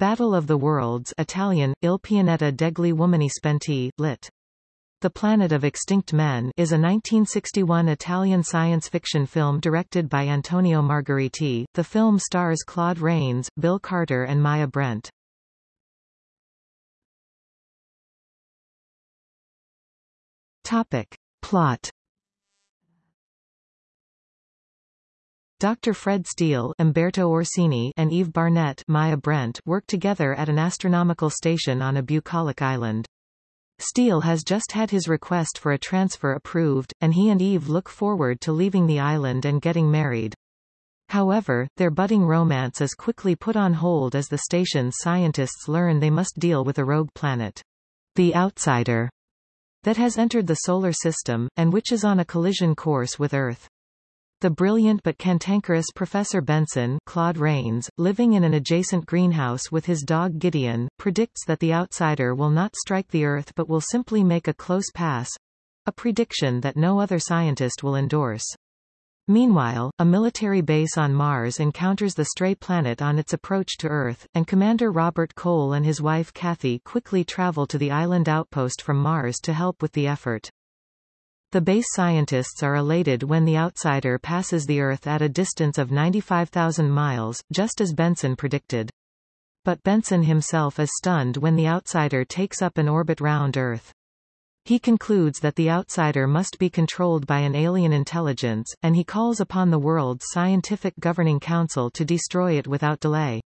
Battle of the Worlds Italian, Il pianeta degli uomini spenti, lit. The Planet of Extinct Men is a 1961 Italian science fiction film directed by Antonio Margheriti. The film stars Claude Rains, Bill Carter and Maya Brent. Topic. Plot Dr. Fred Steele Umberto Orsini and Eve Barnett Maya Brent work together at an astronomical station on a bucolic island. Steele has just had his request for a transfer approved, and he and Eve look forward to leaving the island and getting married. However, their budding romance is quickly put on hold as the station's scientists learn they must deal with a rogue planet. The Outsider that has entered the solar system, and which is on a collision course with Earth. The brilliant but cantankerous Professor Benson Claude Rains, living in an adjacent greenhouse with his dog Gideon, predicts that the outsider will not strike the Earth but will simply make a close pass—a prediction that no other scientist will endorse. Meanwhile, a military base on Mars encounters the stray planet on its approach to Earth, and Commander Robert Cole and his wife Kathy quickly travel to the island outpost from Mars to help with the effort. The base scientists are elated when the outsider passes the Earth at a distance of 95,000 miles, just as Benson predicted. But Benson himself is stunned when the outsider takes up an orbit round Earth. He concludes that the outsider must be controlled by an alien intelligence, and he calls upon the world's scientific governing council to destroy it without delay.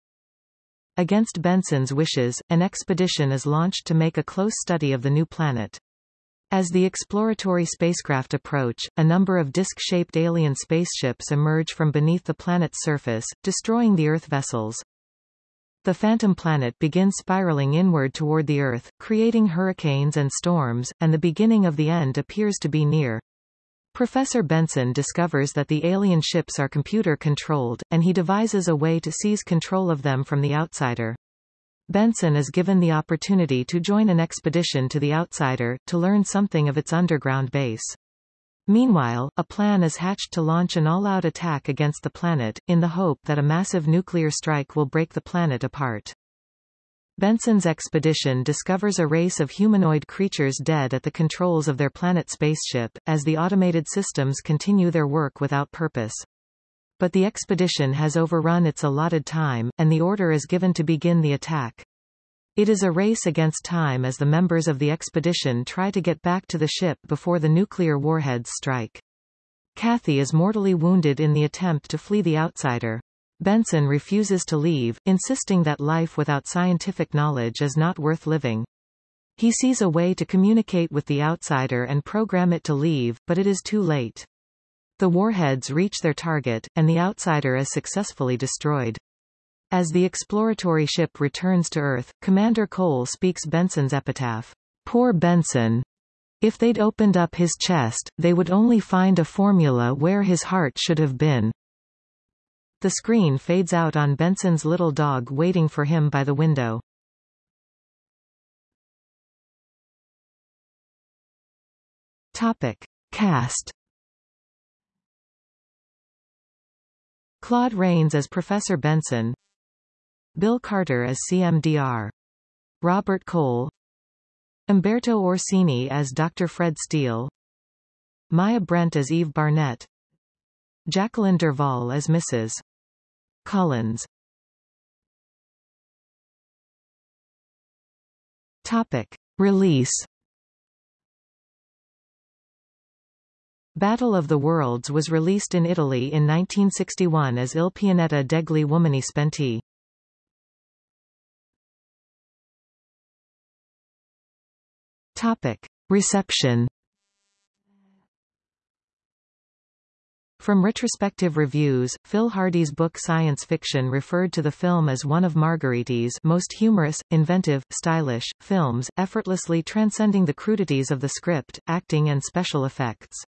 Against Benson's wishes, an expedition is launched to make a close study of the new planet. As the exploratory spacecraft approach, a number of disc-shaped alien spaceships emerge from beneath the planet's surface, destroying the Earth vessels. The phantom planet begins spiraling inward toward the Earth, creating hurricanes and storms, and the beginning of the end appears to be near. Professor Benson discovers that the alien ships are computer-controlled, and he devises a way to seize control of them from the outsider. Benson is given the opportunity to join an expedition to the outsider, to learn something of its underground base. Meanwhile, a plan is hatched to launch an all-out attack against the planet, in the hope that a massive nuclear strike will break the planet apart. Benson's expedition discovers a race of humanoid creatures dead at the controls of their planet spaceship, as the automated systems continue their work without purpose. But the expedition has overrun its allotted time, and the order is given to begin the attack. It is a race against time as the members of the expedition try to get back to the ship before the nuclear warheads strike. Kathy is mortally wounded in the attempt to flee the outsider. Benson refuses to leave, insisting that life without scientific knowledge is not worth living. He sees a way to communicate with the outsider and program it to leave, but it is too late. The warheads reach their target, and the outsider is successfully destroyed. As the exploratory ship returns to Earth, Commander Cole speaks Benson's epitaph. Poor Benson. If they'd opened up his chest, they would only find a formula where his heart should have been. The screen fades out on Benson's little dog waiting for him by the window. Topic. Cast Claude Rains as Professor Benson Bill Carter as CMDR Robert Cole Umberto Orsini as Dr. Fred Steele Maya Brent as Eve Barnett Jacqueline Derval as Mrs. Collins Topic. Release Battle of the Worlds was released in Italy in 1961 as Il pianeta degli uomini spenti. Topic. Reception From retrospective reviews, Phil Hardy's book Science Fiction referred to the film as one of Margheriti's most humorous, inventive, stylish, films, effortlessly transcending the crudities of the script, acting and special effects.